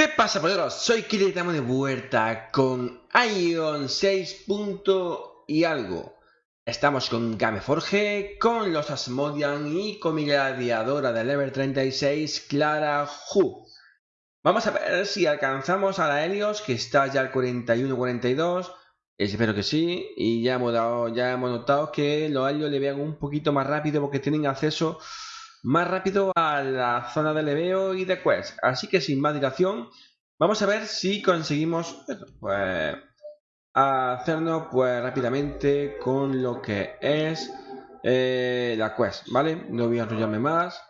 ¿Qué pasa, polleros? Soy Kili estamos de vuelta con Ion 6. y algo. Estamos con Gameforge, con los Asmodian y con mi gladiadora de level 36, Clara Hu. Vamos a ver si alcanzamos a la Helios, que está ya al 41-42. Espero que sí. Y ya hemos, dado, ya hemos notado que los Helios le vean un poquito más rápido porque tienen acceso más rápido a la zona de leveo y de quest. Así que sin más dilación, vamos a ver si conseguimos pues, hacernos pues rápidamente con lo que es eh, la quest, ¿vale? No voy a enrollarme más.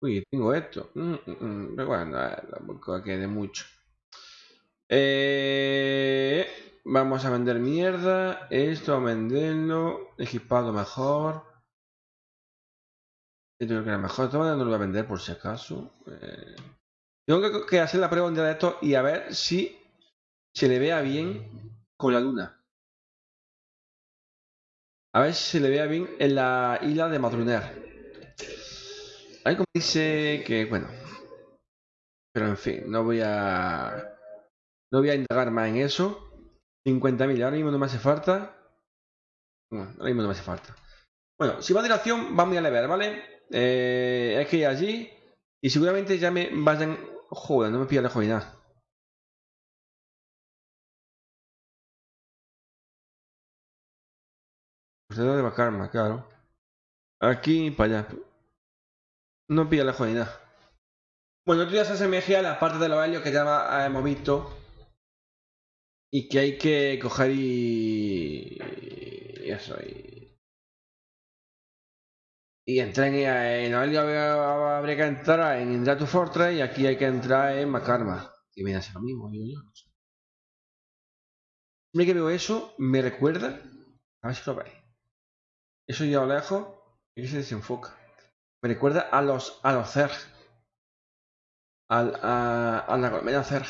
Uy, tengo esto. Mm, mm, mm. Bueno, tampoco quede mucho. Eh, vamos a vender mierda. Esto a venderlo. Equipado mejor. Yo creo que era mejor. De no lo voy a vender por si acaso. Eh, tengo que, hacer la prueba de esto y a ver si se le vea bien con la luna. A ver si se le vea bien en la isla de Madruner. Ahí como dice que, bueno. Pero en fin, no voy a... No voy a indagar más en eso. 50.000, ahora mismo no me hace falta. Bueno, ahora mismo no me hace falta. Bueno, si va a dilación, vamos a ver, ¿vale? Eh, hay que ir allí y seguramente ya me vayan... Joder, no me pilla la nada. de Bacarma, claro. Aquí para allá. No pilla la jodida. Bueno, otro día se asemeja a la parte de los que ya hemos visto. Y que hay que coger y... Eso, y y entré en, en habría que entrar en Indratu Fortress y aquí hay que entrar en Makarma. Que viene a lo mismo, digo yo. No sé. Siempre que veo eso, me recuerda. A ver si lo veis. Eso ya lo lejos y se desenfoca. Me recuerda a los a los Zerg. Al, a, a la colmena Zerg.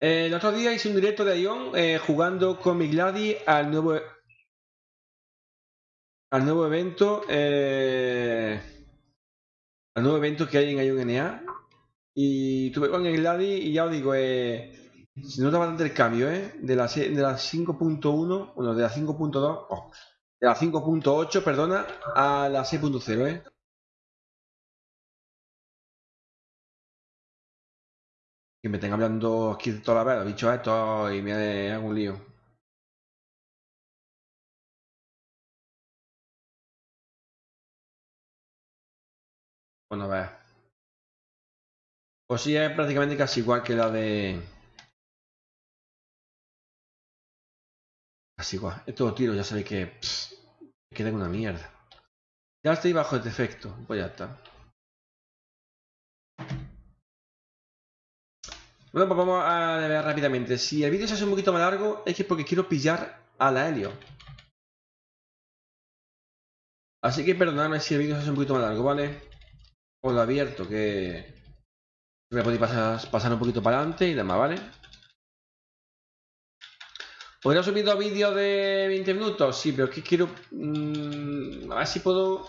El otro día hice un directo de Ion eh, jugando con mi Gladi al nuevo al nuevo evento eh, al nuevo evento que hay en Ion NA y tuve con el Gladi y ya os digo eh, se nota bastante el cambio eh, de la, de la 5.1 bueno de la 5.2 de la 5.8 perdona a la 6.0 eh que me tenga hablando aquí toda la vez, dicho esto y me hago un lío. Bueno, a ver. Pues sí, es prácticamente casi igual que la de... Casi igual. Es todo tiro, ya sabéis que... me queda una mierda. Ya estoy bajo el defecto. Pues ya está. Bueno, pues vamos a ver rápidamente. Si el vídeo se hace un poquito más largo, es que porque quiero pillar a la Helio. Así que perdonadme si el vídeo se hace un poquito más largo, ¿vale? Os lo abierto, que... A poder pasar, pasar un poquito para adelante y demás, ¿vale? ¿Podría subir dos vídeos de 20 minutos? Sí, pero es que quiero... Mmm, a ver si puedo...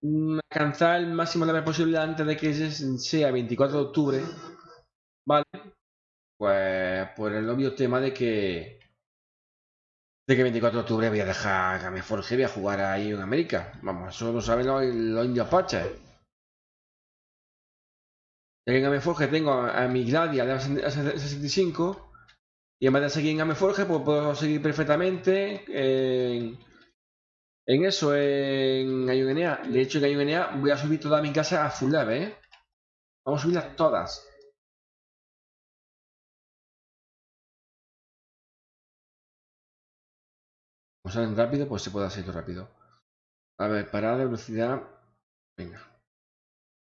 Mm, alcanzar el máximo de la posible antes de que sea 24 de octubre Vale. Pues por el obvio tema de que de que 24 de octubre voy a dejar a Gameforge y voy a jugar ahí en América. Vamos, eso lo saben los, indios paches. En Gameforge tengo a, mi Gladia de 65 y vez de seguir en Gameforge pues puedo seguir perfectamente en, en eso, en Ayunenea. De hecho en Ayunenea voy a subir toda mi casa a full level, ¿eh? Vamos a subirlas todas. Como salen rápido, pues se puede hacer rápido. A ver, parada de velocidad. Venga.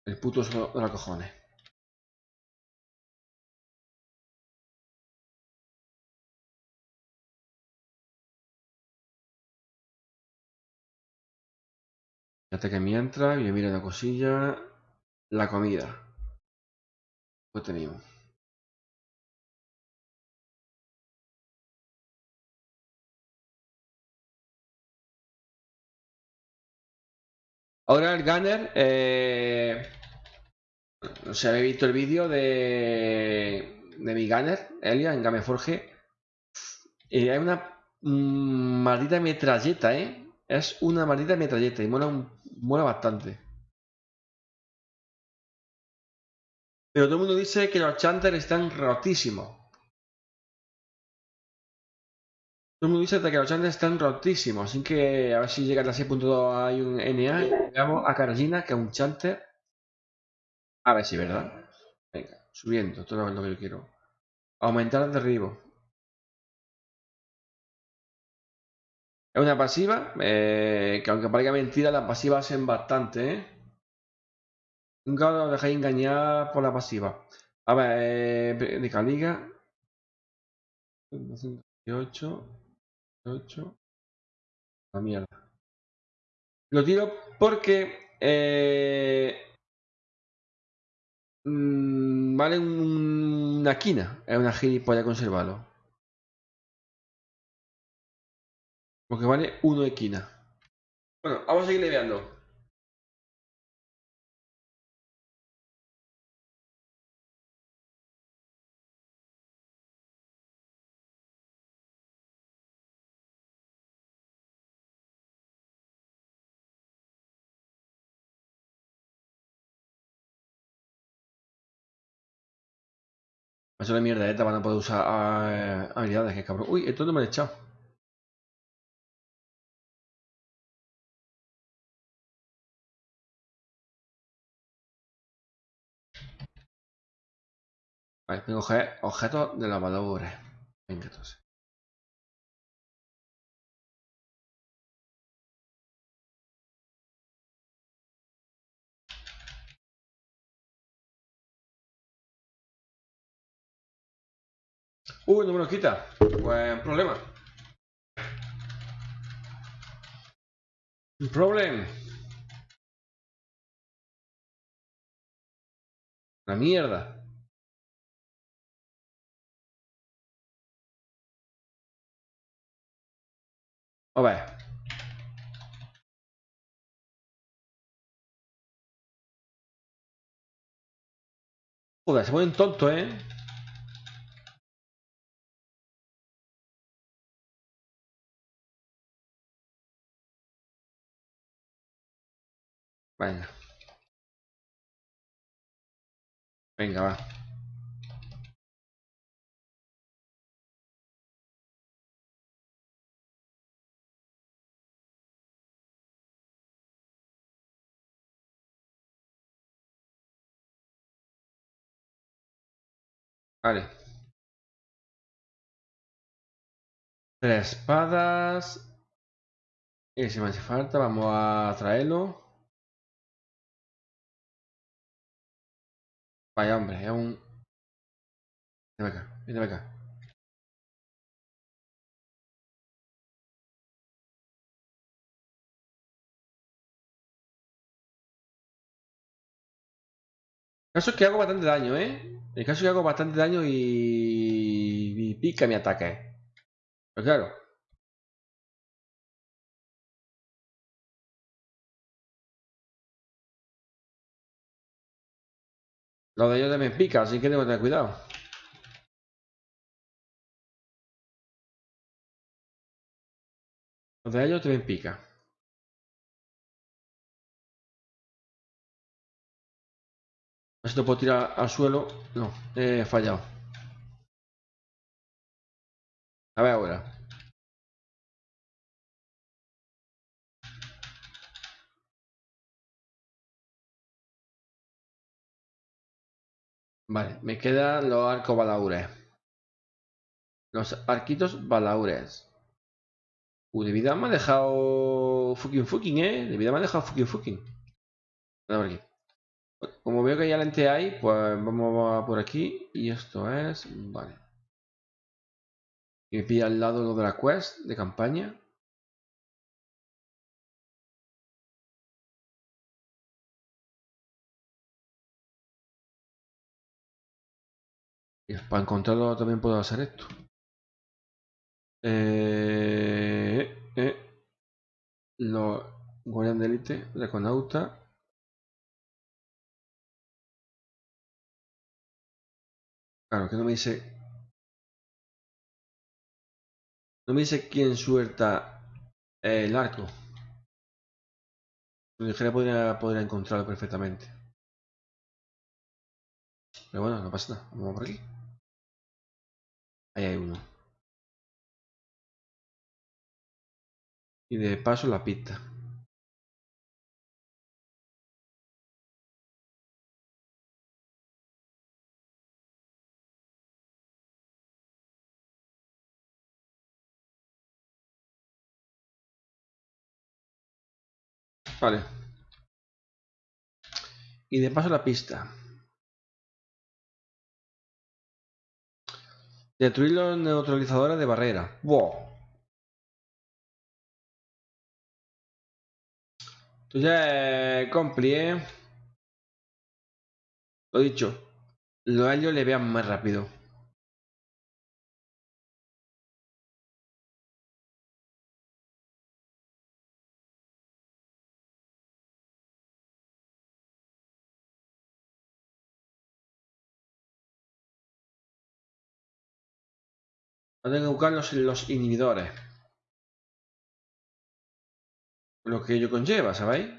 El puto de los cojones. Fíjate que mientras, yo miro la cosilla. La comida. Pues tenemos. Ahora el Gunner, eh, no sé, habéis visto el vídeo de, de mi Gunner, Elia, en Gameforge. Y hay una maldita metralleta, ¿eh? Es una maldita metralleta y mola, mola bastante. Pero todo el mundo dice que los chanters están rotísimos. El mundo dice que los chanters están rotísimos. Así que a ver si llega a 6.2 hay un NA. Veamos a Carolina, que es un chanter. A ver si, ¿verdad? Venga, subiendo, todo lo que yo quiero. Aumentar el derribo. Es una pasiva, eh, que aunque parezca mentira, las pasivas hacen bastante, ¿eh? Nunca os dejéis engañar por la pasiva. A ver, eh, de Caliga. 218. 8. La mierda. Lo tiro porque eh, mmm, vale una quina. Es una gilipollas conservarlo. Porque vale uno de quina. Bueno, vamos a seguir leveando. Eso de mierda esta van a poder usar eh, habilidades, que cabrón. Uy, esto no me lo he echado. Vale, tengo objetos de lavadores. Venga, entonces. Uy, no me lo quita. Buen problema. Un problema. La mierda. A ver. Joder, se ponen tonto, ¿eh? Venga. Venga, va. Vale. Tres espadas. Y si me hace falta, vamos a traerlo. Vaya hombre, es un... Ven acá, ven acá. El caso es que hago bastante daño, ¿eh? El caso es que hago bastante daño y... y pica mi ataque. Pero claro. Los de ellos también pica, así que tengo que tener cuidado. Los de ellos también pica. A ver si lo puedo tirar al suelo. No, he fallado. A ver ahora. Vale, me quedan los arcos balaures. Los arquitos balaures. Uh, de vida me ha dejado fucking fucking, eh. De vida me ha dejado fucking fucking. Como veo que ya lente hay, pues vamos por aquí. Y esto es... Vale. Y me pilla al lado lo de la quest de campaña. Para encontrarlo también puedo hacer esto. Eh, eh, lo, Guardián de élite, Draconauta. Claro, que no me dice. No me dice quién suelta el arco. Lo dijera podría, podría encontrarlo perfectamente. Pero bueno, no pasa nada. Vamos por aquí. Ahí hay uno. Y de paso la pista. Vale. Y de paso la pista. Destruir los neutralizadores de barrera. ¡Wow! Entonces ya compli, ¿eh? Lo dicho. Los ellos le vean más rápido. Tengo que buscar los, los inhibidores. Lo que ello conlleva, ¿sabéis?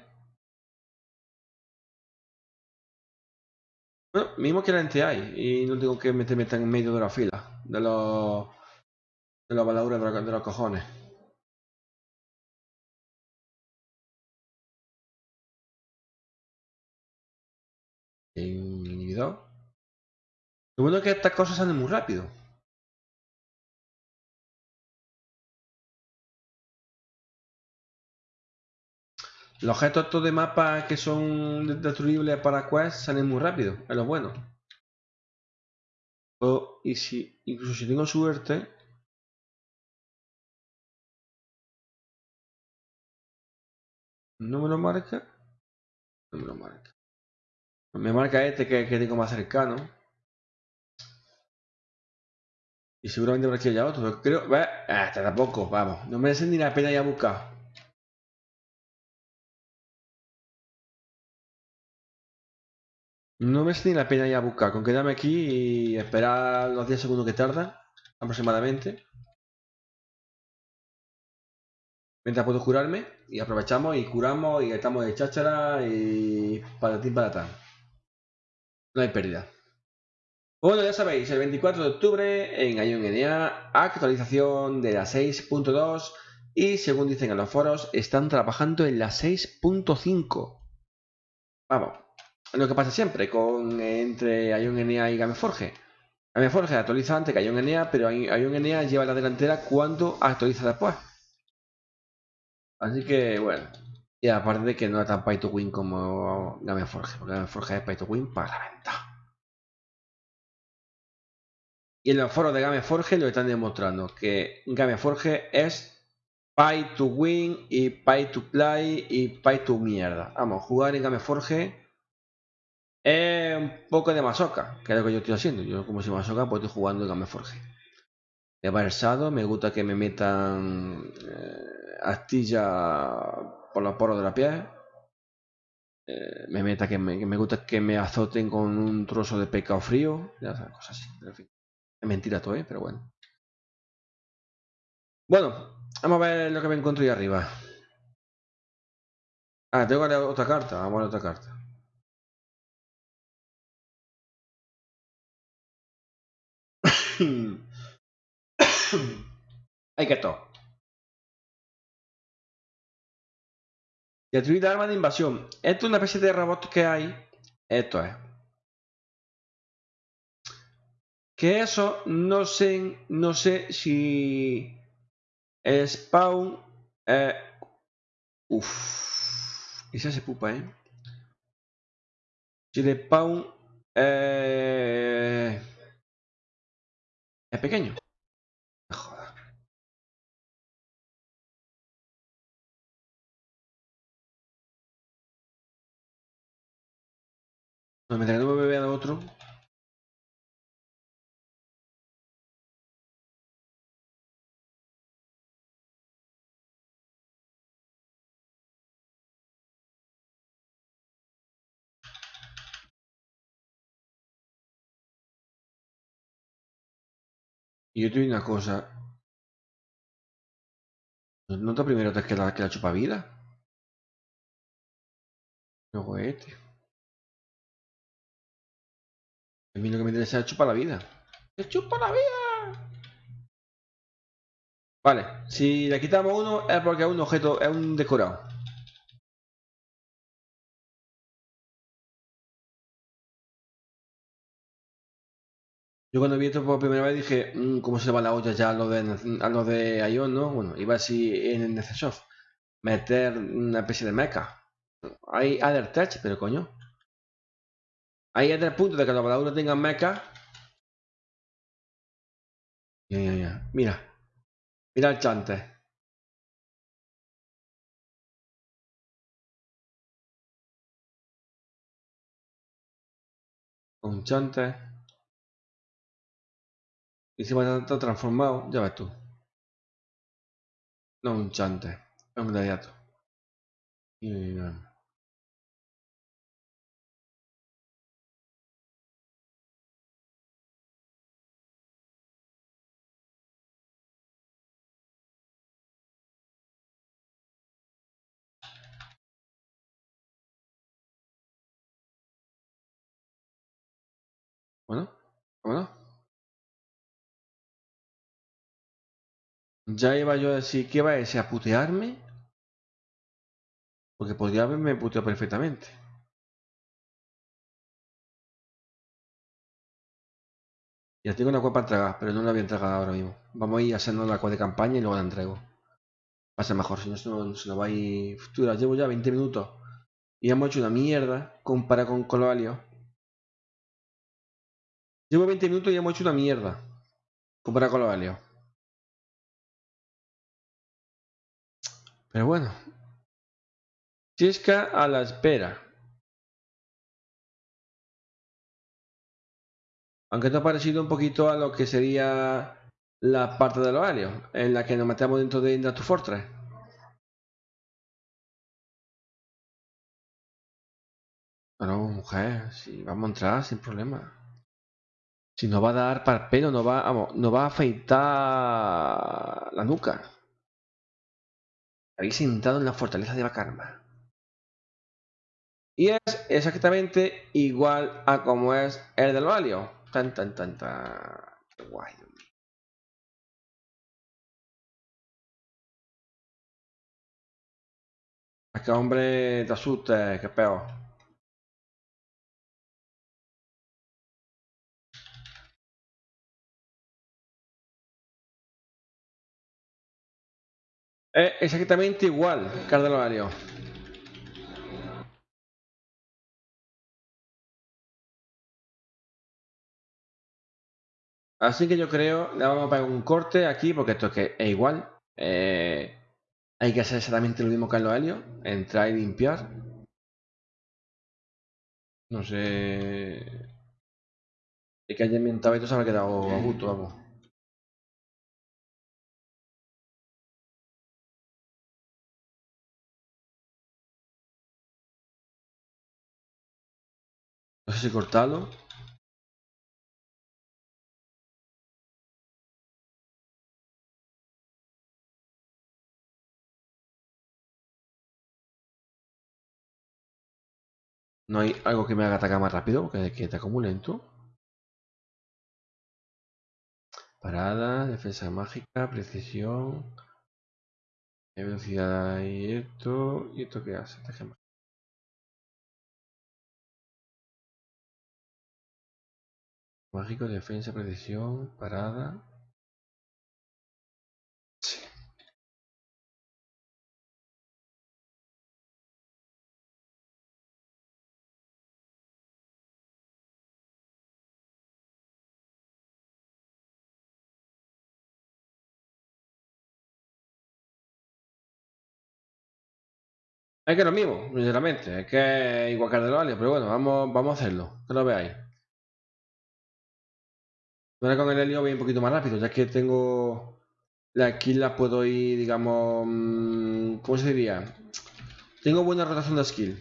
Bueno, mismo que la hay y no tengo que meterme en medio de la fila de los de la baladuras de, los, de los cojones. un inhibidor. Lo bueno es que estas cosas salen muy rápido. Los objetos estos de mapa que son destruibles para Quest salen muy rápido, es lo bueno. y si, incluso si tengo suerte... ¿No me lo marca? No me lo marca. Me marca este que, que tengo más cercano. Y seguramente por aquí haya otro. Creo... Hasta tampoco, vamos. No merece ni la pena ya buscar. No me ni la pena ya buscar, con quedarme aquí y esperar los 10 segundos que tarda, aproximadamente. Mientras puedo curarme y aprovechamos y curamos y estamos de cháchara y para ti para atrás. No hay pérdida. Bueno, ya sabéis, el 24 de octubre en Ion NA, actualización de la 6.2 y según dicen en los foros, están trabajando en la 6.5. Vamos, lo que pasa siempre con entre Ion NA y Gameforge. Gameforge actualiza antes que Ion NA, pero Ion NA lleva la delantera cuando actualiza después. Así que bueno. Y aparte de que no es tan pay to win como Gameforge, porque Gameforge es pay to win para la venta. Y en los foros de Gameforge lo están demostrando que Gameforge es pay to win y pay to play y pay to mierda. Vamos, jugar en Gameforge es un poco de masoca, que es lo que yo estoy haciendo. Yo como si masoca pues estoy jugando en Gameforge. He versado, me gusta que me metan eh, astilla por los poros de la piel. Eh, me meta que me, gusta que me azoten con un trozo de pecado frío. Ya sabes, cosas así. Es mentira todo, ¿eh? pero bueno. Bueno, vamos a ver lo que me encuentro ahí arriba. Ah, tengo otra carta. Vamos a ver otra carta. Hay que todo. Destruir arma de invasión. Esto es una especie de robot que hay. Esto es. Que eso no sé, no sé si el spawn. Eh, uff. Esa se pupa, eh. Si el spawn. Eh, es pequeño. Joder. No, mientras que no me vea otro. Y yo te una cosa. ¿No te primero te que la, que la chupa vida? Luego este. A mí lo que me interesa es chupar la vida. ¡Se chupa la vida! Vale, si le quitamos uno es porque es un objeto, es un decorado. Yo cuando vi esto por primera vez dije, mmm, ¿cómo se va la olla ya a lo de, a lo Ion, no? Bueno, iba así en el Necesoft. Meter una especie de mecha. Hay other touch, pero coño. Hay otro punto de que los voladores tengan mecha. Ya, ya, ya. Mira. Mira el chante. Un chante. Y si va transformado, ya ves tú. No un chante, un gladiato. Y, bueno, bueno. Ya iba yo a decir, ¿qué va a ese? ¿A putearme? Porque podría haberme puteado perfectamente. Ya tengo una cueva para entregar, pero no la voy a entregar ahora mismo. Vamos a ir haciendo la cueva de campaña y luego la entrego. Va a ser mejor, si no se nos, va a ir... Llevo ya 20 minutos. Y hemos hecho una mierda comparado con Coloalio. Llevo 20 minutos y hemos hecho una mierda. Comparado con Coloalio. Pero bueno. Chisca a la espera. Aunque esto ha parecido un poquito a lo que sería la parte de los alios, en la que nos metemos dentro de Industry Fortress. Bueno, mujer, si vamos a entrar sin problema. Si nos va a dar para el pelo, nos va, vamos, nos va a afeitar la nuca. Habéis entrado en la fortaleza de Bakarma. Y es exactamente igual a como es el del Valio. Tan, tan, tan, tan. Qué guay. Que hombre te asuste, que peor. Es exactamente igual, Cardinalario. Así que yo creo, le vamos a poner un corte aquí, porque esto es que es igual. Eh, hay que hacer exactamente lo mismo que en los helios. Entrar y limpiar. No sé... Es que haya inventado esto se habrá quedado a gusto, vamos. No sé si cortarlo. No hay algo que me haga atacar más rápido, que, que te muy lento. Parada, defensa mágica, precisión, velocidad y esto. ¿Y esto qué hace? Mágico, defensa, precisión, parada. Sí. Es que lo mismo, sinceramente. Es que igual que el de los pero bueno, vamos, vamos a hacerlo. Que lo veáis. Ahora con el helio voy un poquito más rápido, ya que tengo... la skill la puedo ir, digamos... Mm, ¿Cómo se diría? Tengo buena rotación de skill.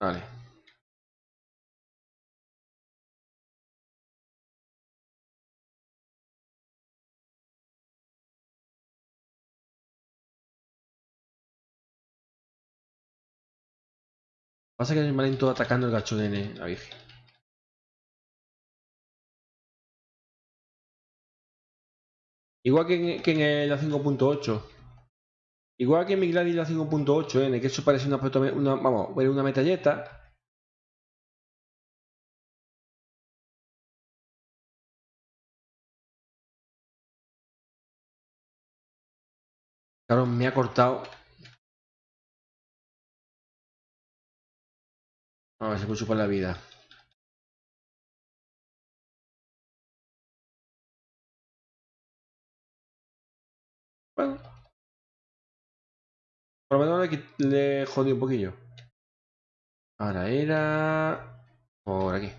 Vale. Pasa que hay un atacando el gacho de la Virgen. Igual que en, que en la 5.8. Igual que en mi Gladys la 5.8, en el que eso parece una, una, vamos, una metalleta. Claro, me ha cortado. Ver, se puede por la vida. Bueno. Por lo menos le, le jodí un poquillo. Ahora era... Por aquí.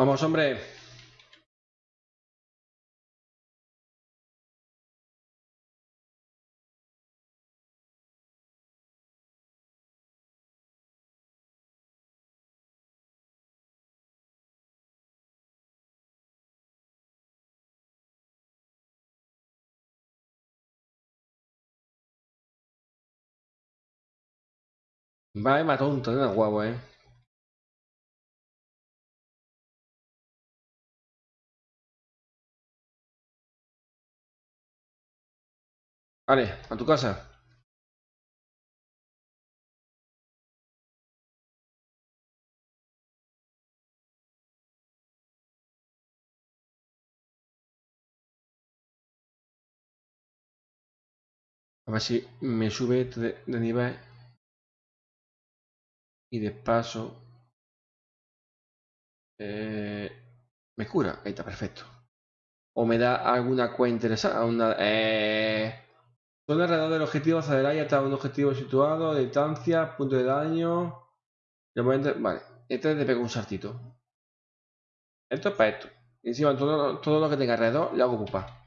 Vamos, hombre. Vale, mató un de guapo, eh. Vale, a tu casa. A ver si me sube de, nivel. Y de paso... Eh, me cura. Ahí está, perfecto. O me da alguna cuenta interesante. Una, eh, Zona alrededor del objetivo hacia adelante hasta un objetivo situado, distancia, punto de daño. Vale, este le pego un saltito. Esto es para esto. Encima todo, todo lo que tenga alrededor le hago pupa.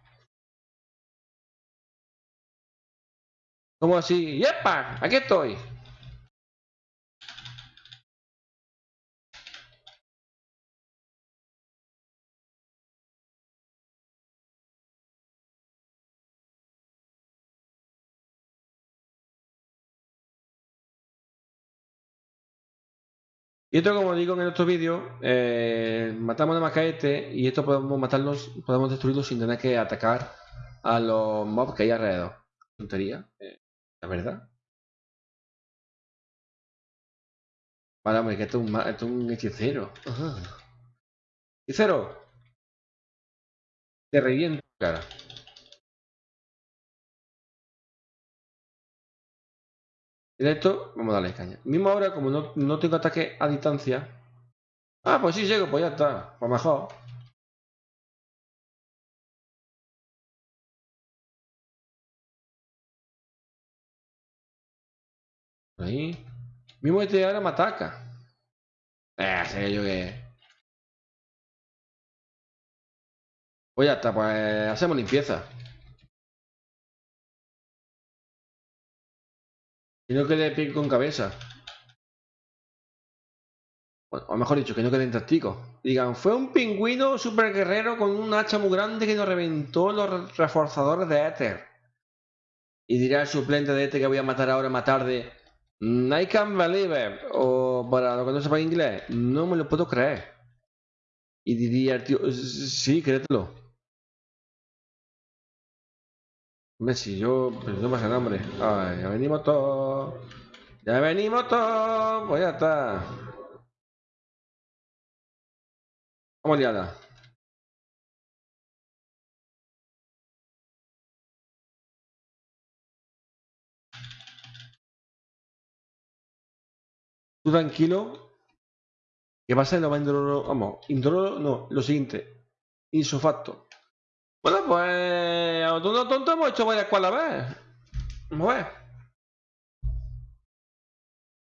¿Cómo así? ¡Yepa! ¡Aquí estoy! Y esto, como digo en el otro vídeo, eh, matamos a Macaete y esto podemos matarlos, podemos destruirlos sin tener que atacar a los mobs que hay alrededor. Tontería, eh, la verdad. Vale, hombre, que esto es un, esto es un hechicero. Hechicero. Te reviento cara. Esto, vamos a darle caña. Mismo ahora, como no, tengo ataque a distancia. Ah, pues sí llego, pues ya está. Pues mejor. Ahí. Mismo este ahora me ataca. Eh, sé yo que. Pues ya está, pues hacemos limpieza. Y no quede pie con cabeza. o mejor dicho, que no quede táctico. Digan, fue un pingüino super guerrero con un hacha muy grande que nos reventó los reforzadores de Ether. Y dirá el suplente de este que voy a matar ahora más tarde. I can't believe O para lo que no sepa inglés, no me lo puedo creer. Y diría el tío, sí, créetelo. Messi, yo, pues no pasa nombre. Ay, ya venimos todos. Ya venimos todos. Pues ya está. Vamos liada. Tú tranquilo. Que va a ser lo más indoloro. Vamos, indoloro no, lo siguiente. Insofacto. Bueno, pues. Tonto, tonto hemos hecho varias cual a vez. Vamos a ver.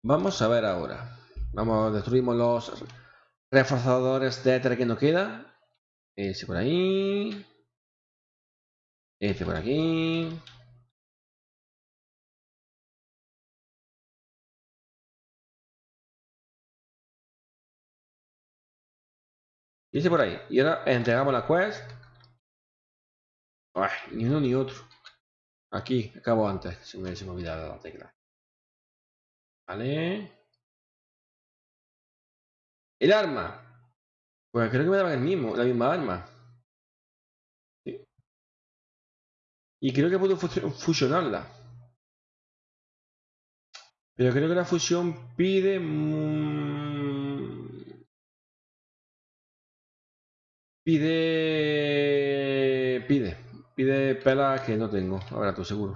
Vamos a ver ahora. Vamos, destruimos los reforzadores de éter que nos queda. Ese por ahí. Este por aquí. Y por ahí. Y ahora entregamos la quest. Ni uno ni otro. Aquí, acabo antes. Se me, me olvidado la tecla. Vale. El arma. Pues creo que me daban el mismo, la misma arma. Y creo que puedo fusionarla. Pero creo que la fusión pide... Pide... Pide. Pide pelas que no tengo. Ahora tú seguro.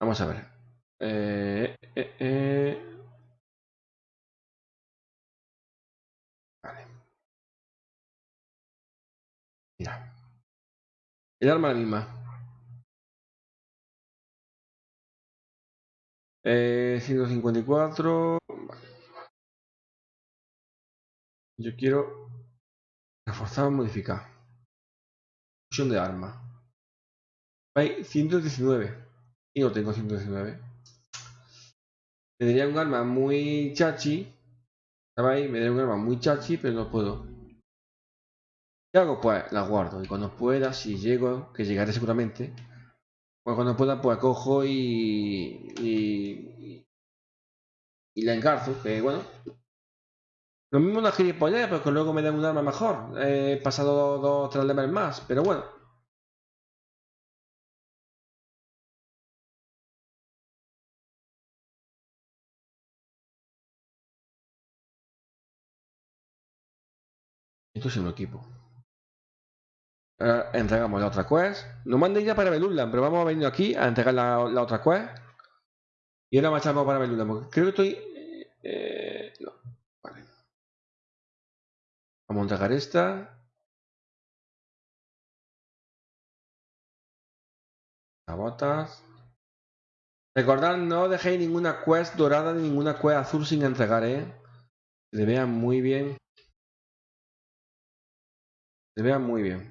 Vamos a ver. Eh, eh, eh. Vale. Mira. El arma la misma. Eh, 154. Yo quiero reforzar o modificar. Fusión de arma. Hay 119. Y no tengo 119. Tendría un arma muy chachi. ¿Sabéis? Me daría un arma muy chachi, pero no puedo. ¿Qué hago? Pues la guardo. Y cuando pueda, si llego, que llegaré seguramente, pues cuando pueda, pues cojo y. y. y la engarzo. Que bueno. Lo mismo una gilipollez, pero que luego me den un arma mejor. He pasado dos o tres levels más, pero bueno. Esto es un equipo. Ahora entregamos la otra quest. No mandé ya para Belurland, pero vamos a venir aquí a entregar la, otra quest. Y ahora marchamos para Belurland, creo que estoy... Eh, a entregar esta. Las botas. Recordad, no dejéis ninguna quest dorada ni ninguna quest azul sin entregar, ¿eh? Se vean muy bien. Se vean muy bien.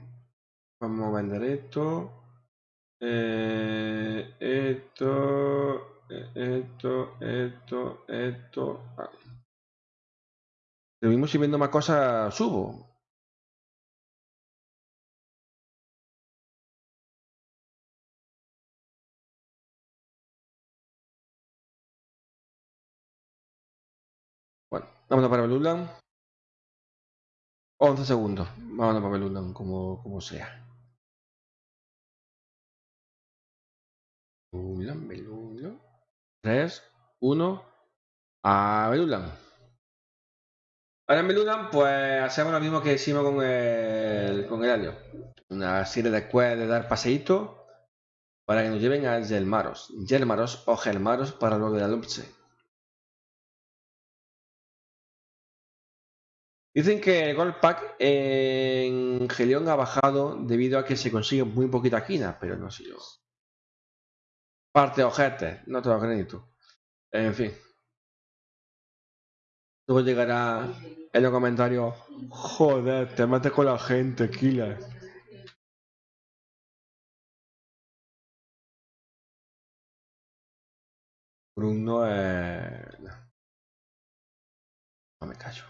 Vamos a vender esto. Eh, esto, esto, esto, esto. Vale. Lo mismo si vendo más cosas, subo. Bueno, vámonos para Belulan. 11 segundos. Vámonos para Belulan, como, como sea. Belulan, Belulan. 3, 1. A Belulan. Ahora en Belulan, pues hacemos lo mismo que hicimos con el, con el alio. Una serie de quests de dar paseitos para que nos lleven a Gelmaros. Gelmaros o Gelmaros para luego de la Lupse. Dicen que el Gold Pack en Gelion ha bajado debido a que se consigue muy poquita quina, pero no sé yo. Parte de ojetes, no te lo crédito. En fin. Luego llegará en los comentarios, joder, te mates con la gente, Killer. Bruno es... No me callo.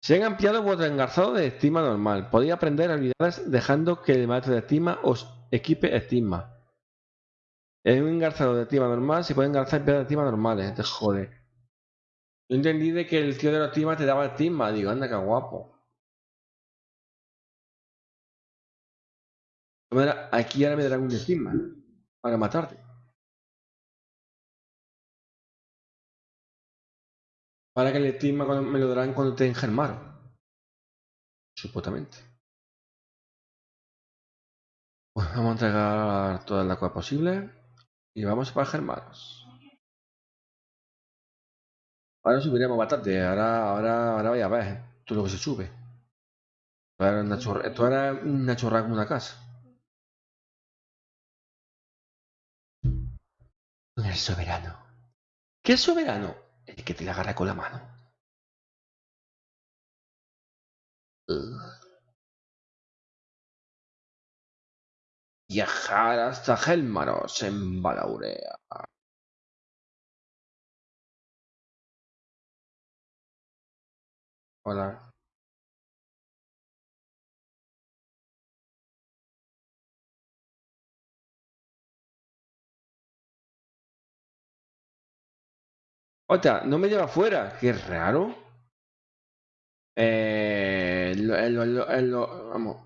Se han ampliado vuestro engarzado de estima normal. Podéis aprender habilidades dejando que el maestro de estima os equipe estima. En un engarzado de estima normal se pueden engarzar piedras de estima normales. Te jode. Yo entendí de que el tío de la estima te daba estima. Digo, anda, qué guapo. Aquí ahora me darán un estima para matarte. Para que el estima me lo darán cuando te engermaron. Supuestamente. Pues vamos a entregar toda la agua posible. Y vamos para Germanos. Ahora subiremos bastante. Ahora, ahora, ahora vaya a ver todo lo que se sube. Esto era una chorra, esto una chorra como una casa. El soberano. ¿Qué soberano? El que te la agarra con la mano. Viajar hasta Helmaros en Balaurea. Hola. Otra, no me lleva afuera. Qué raro. Eh, lo- eh, lo- eh, lo- vamos.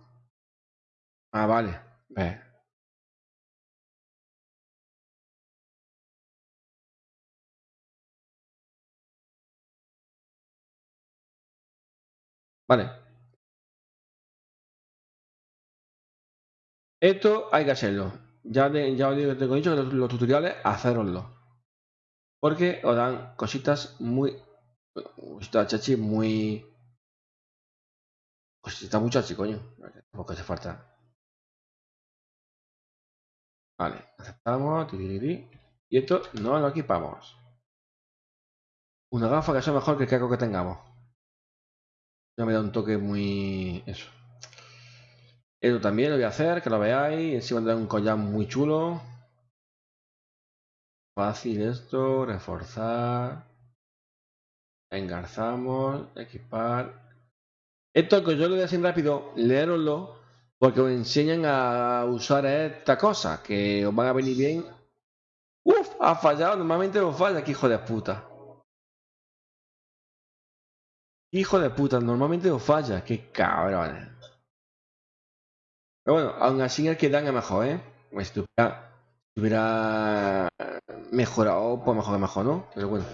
Ah, vale. Vale. Esto hay que hacerlo. Ya, ya os digo, tengo dicho que los, tutoriales, haceroslo. Porque os dan cositas muy. Cositas chachi muy. Cositas muy chachi, coño. Tampoco hace falta. Vale, aceptamos. Y esto no lo equipamos. Una gafa que sea mejor que el caco que tengamos. Ya me da un toque muy. Eso. Esto también lo voy a hacer, que lo veáis. Encima de un collar muy chulo. Fácil esto, reforzar. Engarzamos, equipar. Esto que yo lo voy a decir rápido, leeroslo, porque os enseñan a usar esta cosa, que os van a venir bien. Uf, ha fallado, normalmente os falla, que hijo de puta. Hijo de puta, normalmente os falla, qué cabrones. Pero bueno, aún así el que dan es mejor, ¿eh? Pues si hubiera, mejorado, pues mejor que mejor, ¿no? Pero bueno.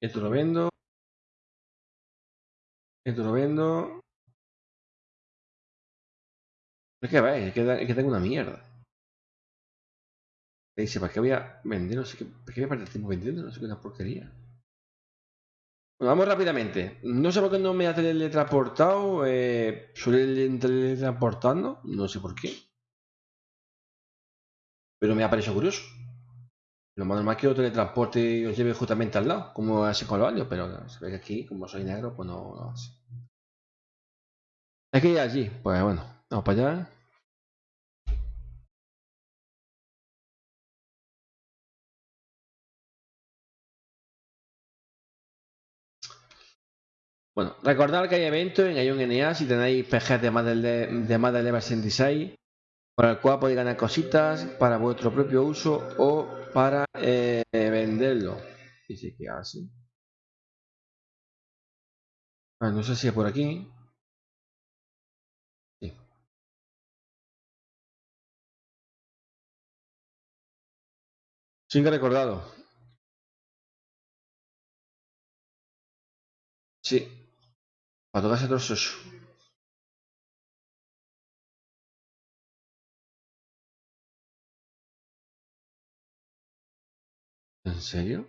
Esto lo vendo. Esto lo vendo. Es que veis, es que, es tengo una mierda. Me dice, ¿para qué voy a vender? No sé qué. ¿Para qué voy a perder tiempo vendiendo? No sé qué una porquería. Vamos rápidamente. No sé por qué no me ha teletransportado. Eh, suele teletransportando. No sé por qué. Pero me ha parecido curioso. Lo más normal que lo teletransporte y os lleve justamente al lado, como hace con los alios, pero se ve que aquí, como soy negro, pues no lo hace. Que ir allí, pues bueno, vamos para allá. Bueno, recordad que hay eventos en Ion NA si tenéis PGs de más del, de más del level 66, por el cual podéis ganar cositas para vuestro propio uso o para eh, venderlo. Dice que hace. Ah, no sé si es por aquí. Sí. Sí que recordado. Sí. Para tocarse trozos. ¿En serio?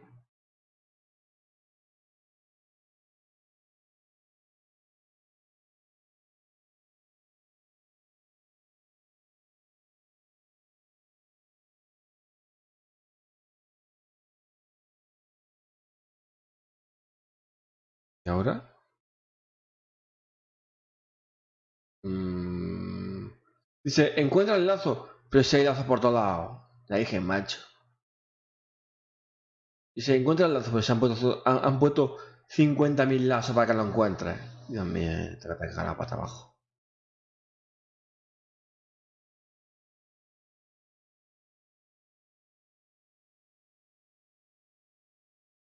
¿Y ahora? Mm, Dice, encuentra el lazo, pero si hay lazo por todos lados. La dije, macho. Dice, encuentra el lazo, pero se han puesto, han, han puesto 50.000 lazos para que lo encuentres. Dios mío, te voy a pegar la pata abajo.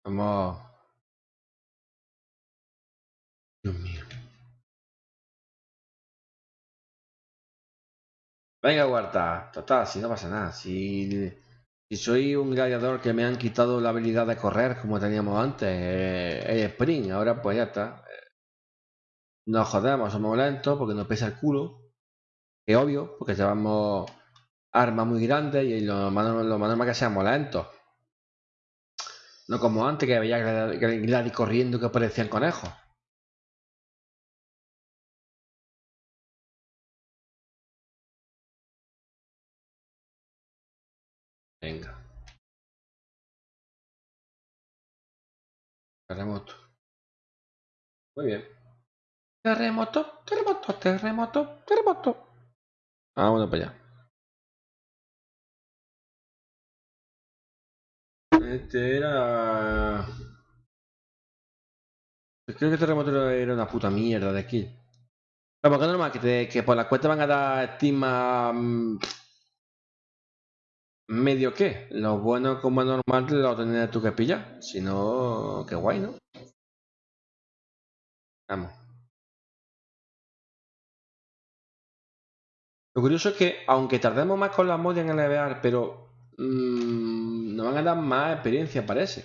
Vamos. Dios mío. Venga, Huerta. Total, si no pasa nada. Si, soy un gladiador que me han quitado la habilidad de correr como teníamos antes, eh, el sprint, ahora pues ya está. Nos jodemos, somos lentos porque nos pesa el culo. Es obvio, porque llevamos armas muy grandes y lo más, lo más normal que seamos lentos. No como antes que veía Gladys corriendo que parecían conejos. Terremoto. Muy bien. Terremoto, terremoto, terremoto, terremoto. Vámonos para allá. Este era... Creo que este terremoto era una puta mierda de aquí. Pero porque es normal que, te, que por la cuenta van a dar estima... Medio qué. Lo bueno como normal lo tendrás tú que pillar. Si no, qué guay, ¿no? Vamos. Lo curioso es que, aunque tardemos más con las mods en elevar, pero mmm, nos van a dar más experiencia, parece.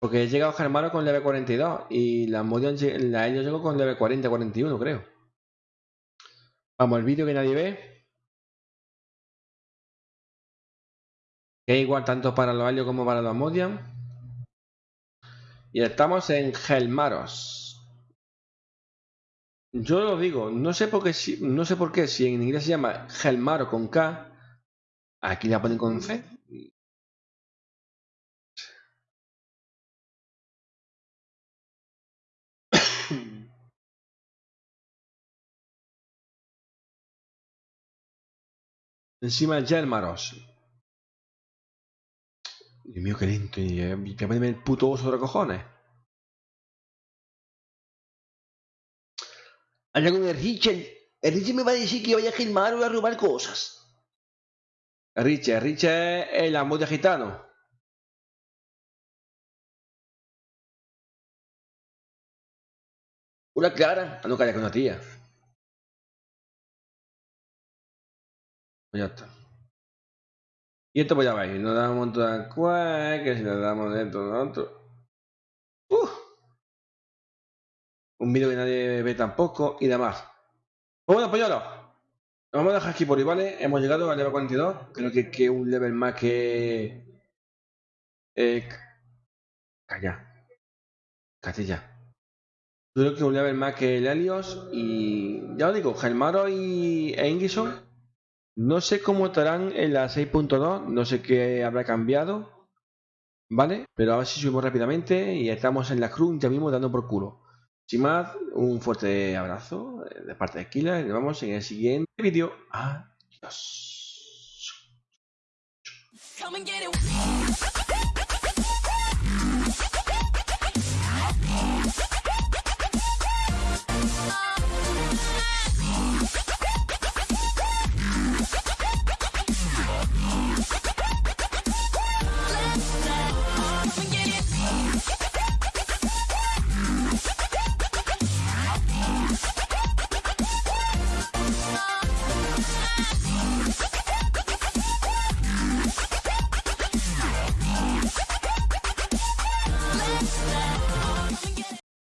Porque he llegado Germano con level 42 y la Modian la ellos llegó con level 40-41, creo. Vamos, el vídeo que nadie ve. Que es igual tanto para los Helios como para los Modian. Y estamos en Gelmaros. Yo lo digo, no sé por qué, si, no sé por qué, si en inglés se llama Gelmaro con K, aquí la ponen con C. Encima el Gelmaros. Dios mío, qué lento. Y eh, voy a ponerme el puto oso de cojones. Habla con el Richard. El Richard me va a decir que vaya a Gilmar o a robar cosas. Richard, Richard es el amor de gitano. Una clara. Ah, no, calla con una tía. Ya está. Y esto pues ya veis, nos damos un montón de cual, que si nos damos dentro de otro. Uh un vídeo que nadie ve tampoco y demás. Pues bueno, pues ya lo. vamos a dejar aquí por ahí, ¿vale? Hemos llegado al level 42. Creo que, que un level más que. Eh, calla. Castilla. Creo que un level más que el Helios. Y ya os digo, Gelmaro y e Ingison. No sé cómo estarán en la 6.2. No sé qué habrá cambiado. ¿Vale? Pero a ver si subimos rápidamente. Y estamos en la cruz ya mismo dando por culo. Sin más, un fuerte abrazo de parte de Kila y nos vemos en el siguiente vídeo. Adiós.